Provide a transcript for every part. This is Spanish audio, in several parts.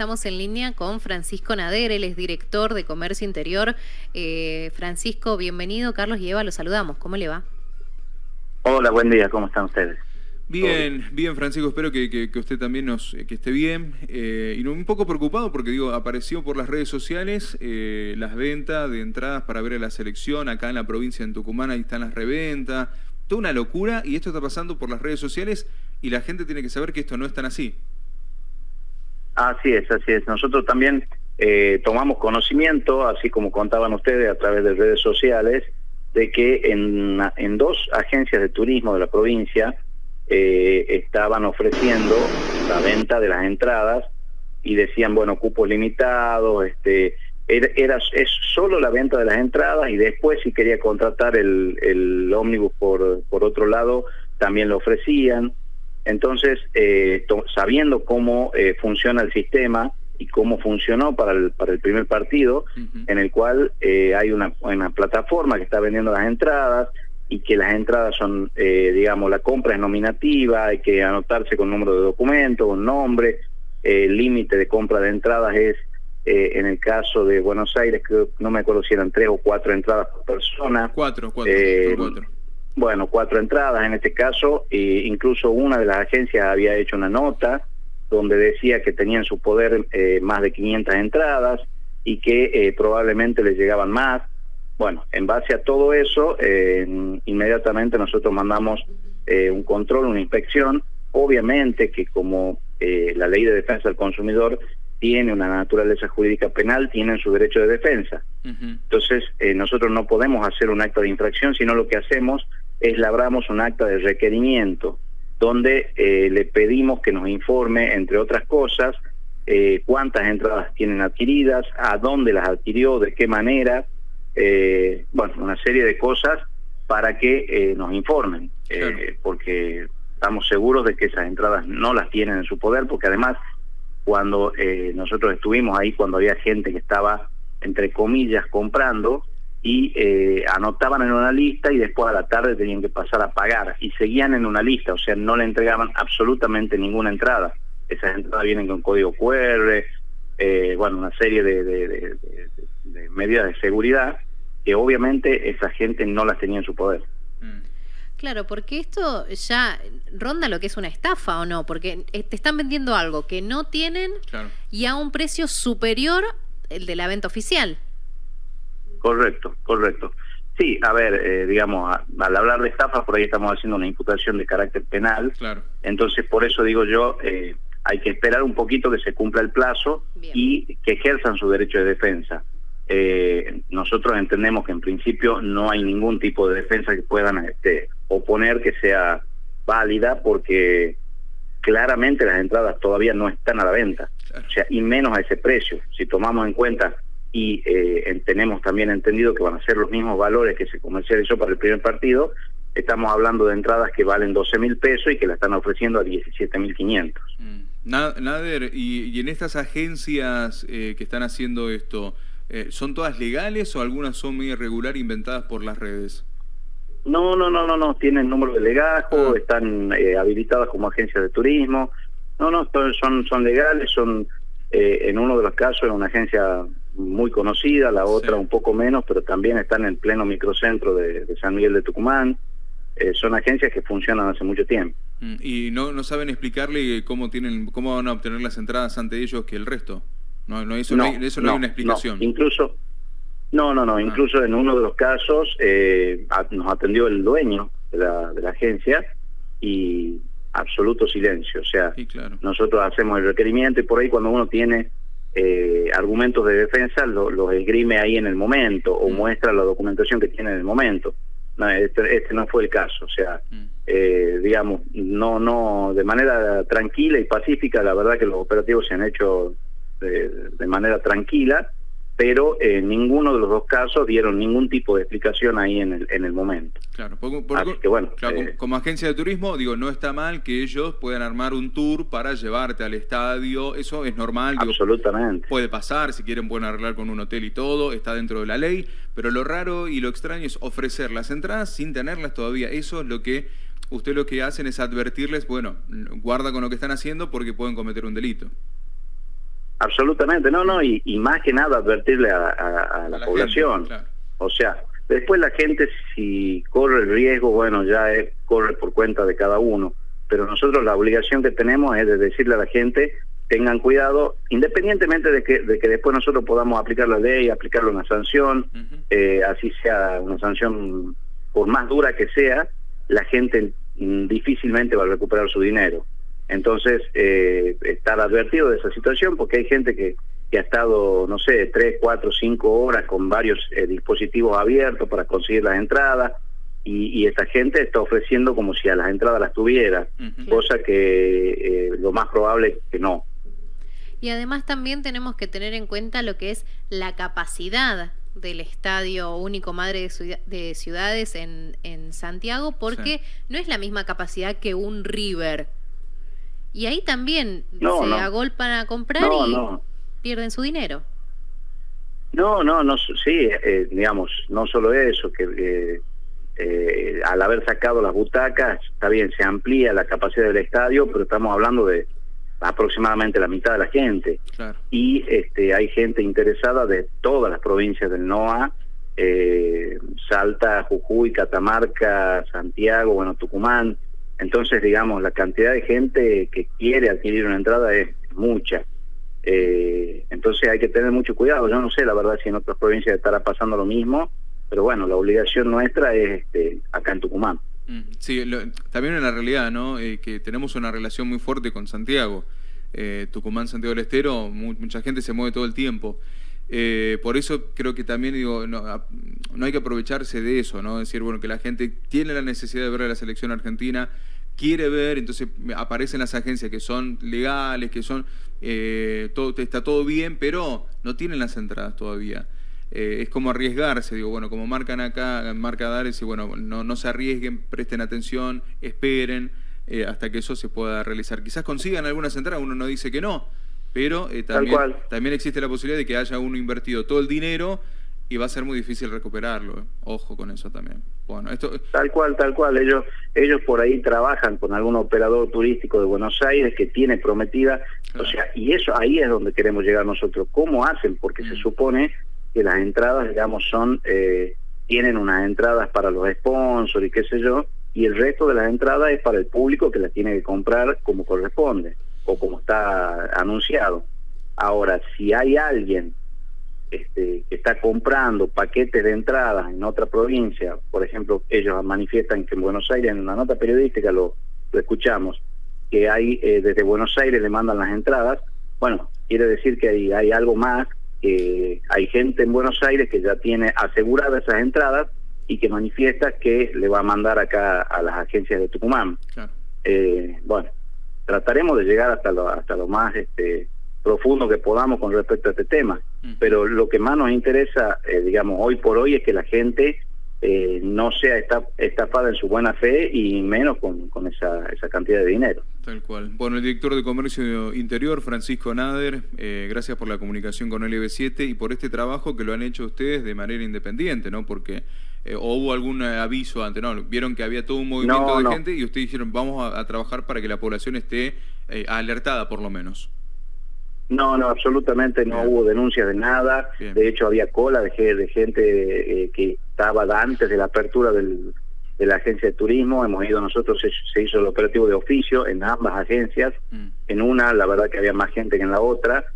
Estamos en línea con Francisco Nader, él es director de Comercio Interior. Eh, Francisco, bienvenido. Carlos y Eva, los saludamos. ¿Cómo le va? Hola, buen día. ¿Cómo están ustedes? Bien, bien, Francisco. Espero que, usted también nos, que esté bien. Eh, y un poco preocupado porque, digo, apareció por las redes sociales eh, las ventas de entradas para ver a la selección acá en la provincia de Tucumán. Ahí están las reventas. Toda una locura y esto está pasando por las redes sociales y la gente tiene que saber que esto no es tan así. Así es, así es. Nosotros también eh, tomamos conocimiento, así como contaban ustedes a través de redes sociales, de que en, en dos agencias de turismo de la provincia eh, estaban ofreciendo la venta de las entradas y decían, bueno, cupos limitados, este, era, es solo la venta de las entradas y después si quería contratar el, el ómnibus por, por otro lado, también lo ofrecían. Entonces, eh, sabiendo cómo eh, funciona el sistema y cómo funcionó para el, para el primer partido, en el cual eh, hay una, una, plataforma que está vendiendo las entradas y que las entradas son, digamos, la compra es nominativa, hay que anotarse con número de documento, un nombre, el límite de compra de entradas es, en el caso de Buenos Aires, que no me acuerdo si eran tres o cuatro entradas por persona. Cuatro, cuatro, cuatro bueno, cuatro entradas en este caso, e incluso una de las agencias había hecho una nota donde decía que tenían en su poder eh, más de 500 entradas y que eh, probablemente les llegaban más. Bueno, en base a todo eso, eh, inmediatamente nosotros mandamos un control, una inspección. Obviamente que como la ley de defensa del consumidor tiene una naturaleza jurídica penal, tienen su derecho de defensa. Entonces, nosotros no podemos hacer un acto de infracción, sino lo que hacemos labramos un acta de requerimiento donde eh, le pedimos que nos informe, entre otras cosas, eh, cuántas entradas tienen adquiridas, a dónde las adquirió, de qué manera, eh, bueno, una serie de cosas para que nos informen, porque estamos seguros de que esas entradas no las tienen en su poder, porque además cuando nosotros estuvimos ahí, cuando había gente que estaba, entre comillas, comprando, y eh, anotaban en una lista y después a la tarde tenían que pasar a pagar y seguían en una lista, o sea, no le entregaban absolutamente ninguna entrada. Esas entradas vienen con código QR, eh, bueno, una serie de, de, medidas de seguridad que obviamente esa gente no las tenía en su poder. Mm. Claro, porque esto ya ronda lo que es una estafa o no, porque eh, te están vendiendo algo que no tienen y a un precio superior el de la venta oficial. Correcto, correcto. Sí, a ver, eh, digamos, al hablar de estafa, por ahí estamos haciendo una imputación de carácter penal. Claro. Entonces, por eso digo yo, eh, hay que esperar un poquito que se cumpla el plazo y que ejerzan su derecho de defensa. Eh, nosotros entendemos que en principio no hay ningún tipo de defensa que puedan este, oponer que sea válida porque claramente las entradas todavía no están a la venta, o sea, y menos a ese precio. Si tomamos en cuenta y eh, tenemos también entendido que van a ser los mismos valores que se comercializó para el primer partido, estamos hablando de entradas que valen 12 mil pesos y que la están ofreciendo a 17 mil 500. Mm. Nader, y, en estas agencias eh, que están haciendo esto, eh, ¿son todas legales o algunas son muy irregular inventadas por las redes? No, no, no, no, no, tienen número de legajo, ah. están eh, habilitadas como agencias de turismo, no, no, son, son legales, son en uno de los casos en una agencia muy conocida, la otra un poco menos, pero también están en el pleno microcentro de, San Miguel de Tucumán. Eh, son agencias que funcionan hace mucho tiempo. Mm, ¿Y no, no saben explicarle cómo tienen cómo van a obtener las entradas ante ellos que el resto? No, no eso no, hay, eso no, hay una explicación. incluso, no, no, no, ah. incluso en uno de los casos eh, nos atendió el dueño de la, de la agencia y absoluto silencio. O sea, nosotros hacemos el requerimiento y por ahí cuando uno tiene eh, argumentos de defensa los esgrime ahí en el momento o mm. muestra la documentación que tiene en el momento. No, este, este no fue el caso, o sea, mm. eh, digamos, no, no, de manera tranquila y pacífica, la verdad que los operativos se han hecho de manera tranquila pero en ninguno de los dos casos dieron ningún tipo de explicación ahí en el, en el momento. Claro, porque, bueno, eh, como, agencia de turismo, digo, no está mal que ellos puedan armar un tour para llevarte al estadio, eso es normal. Absolutamente. puede pasar, si quieren pueden arreglar con un hotel y todo, está dentro de la ley, pero lo raro y lo extraño es ofrecer las entradas sin tenerlas todavía, eso es lo que... Usted lo que hacen es advertirles, bueno, guarda con lo que están haciendo porque pueden cometer un delito. Absolutamente, no, no, y, más que nada advertirle a, la, población. O sea, después la gente si corre el riesgo, bueno, ya corre por cuenta de cada uno, pero nosotros la obligación que tenemos es de decirle a la gente, tengan cuidado, independientemente de que, de que después nosotros podamos aplicar la ley, aplicarle una sanción, eh, así sea una sanción por más dura que sea, la gente mm, difícilmente va a recuperar su dinero. Entonces, eh, estar advertido de esa situación, porque hay gente que, que ha estado, no sé, tres, cuatro, cinco horas con varios eh, dispositivos abiertos para conseguir las entradas, y, y, esta gente está ofreciendo como si a las entradas las tuviera, cosa que eh, lo más probable es que no. Y además también tenemos que tener en cuenta lo que es la capacidad del Estadio Único Madre de, Ciudades en, en, Santiago, porque no es la misma capacidad que un River y ahí también se agolpan a comprar y pierden su dinero. No, no, no, sí, eh, digamos, no solo eso, que eh, eh, al haber sacado las butacas, está bien, se amplía la capacidad del estadio, pero estamos hablando de aproximadamente la mitad de la gente. Y este, hay gente interesada de todas las provincias del NOA, Salta, Jujuy, Catamarca, Santiago, bueno, Tucumán, entonces, digamos, la cantidad de gente que quiere adquirir una entrada es mucha. Eh, entonces hay que tener mucho cuidado. Yo no sé, la verdad, si en otras provincias estará pasando lo mismo, pero bueno, la obligación nuestra es este, acá en Tucumán. Mm, sí, también en la realidad, ¿no? Eh, que tenemos una relación muy fuerte con Santiago. Eh, Tucumán, Santiago del Estero, mucha gente se mueve todo el tiempo. Por eso creo que también digo, no, no, hay que aprovecharse de eso, ¿no? Decir, bueno, que la gente tiene la necesidad de ver a la selección argentina, quiere ver, entonces aparecen las agencias que son legales, que son, eh, todo, está todo bien, pero no tienen las entradas todavía. Eh, es como arriesgarse, digo, bueno, como marcan acá, marca Dares, y bueno, no, no se arriesguen, presten atención, esperen eh, hasta que eso se pueda realizar. Quizás consigan algunas entradas, uno no dice que no, pero también, también existe la posibilidad de que haya uno invertido todo el dinero y va a ser muy difícil recuperarlo. ¿eh? Ojo con eso también. Bueno, esto... Tal cual, tal cual. Ellos, ellos por ahí trabajan con algún operador turístico de Buenos Aires que tiene prometida, o sea, y eso ahí es donde queremos llegar nosotros. ¿Cómo hacen? Porque se mm. supone que las entradas, digamos, son eh, tienen unas entradas para los sponsors y qué sé yo, y el resto de las entradas es para el público que las tiene que comprar como corresponde o como está anunciado. Ahora, si hay alguien este, que está comprando paquetes de entradas en otra provincia, por ejemplo, ellos manifiestan que en Buenos Aires, en una nota periodística lo, escuchamos, que hay eh, desde Buenos Aires le mandan las entradas, bueno, quiere decir que hay, hay algo más, que hay gente en Buenos Aires que ya tiene aseguradas esas entradas y que manifiesta que le va a mandar acá a las agencias de Tucumán. Eh, bueno, trataremos de llegar hasta lo, hasta lo más este, profundo que podamos con respecto a este tema. Pero lo que más nos interesa, eh, digamos, hoy por hoy es que la gente eh, no sea estafada en su buena fe y menos con, con esa, esa, cantidad de dinero. Tal cual. Bueno, el director de Comercio Interior, Francisco Nader, eh, gracias por la comunicación con LB7 y por este trabajo que lo han hecho ustedes de manera independiente, ¿no? Porque o hubo algún aviso antes, ¿no? Vieron que había todo un movimiento de gente y ustedes dijeron, vamos a, trabajar para que la población esté alertada por lo menos. No, no, absolutamente no hubo denuncias de nada. De hecho, había cola de, de gente eh, que estaba antes de la apertura del, de la agencia de turismo. Hemos ido nosotros, se, hizo el operativo de oficio en ambas agencias. Mm. En una, la verdad que había más gente que en la otra.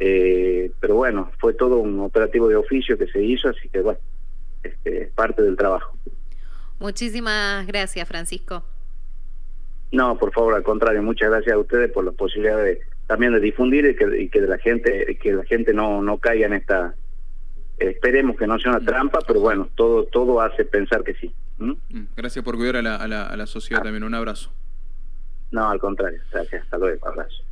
Eh, pero bueno, fue todo un operativo de oficio que se hizo, así que bueno, este, es parte del trabajo. Muchísimas gracias, Francisco. No, por favor, al contrario, muchas gracias a ustedes por la posibilidad de también de difundir y que, y que la gente que la gente no no caiga en esta esperemos que no sea una trampa pero bueno todo todo hace pensar que sí mm, gracias por cuidar a la, a la, a la sociedad ah. también un abrazo no al contrario gracias hasta luego abrazo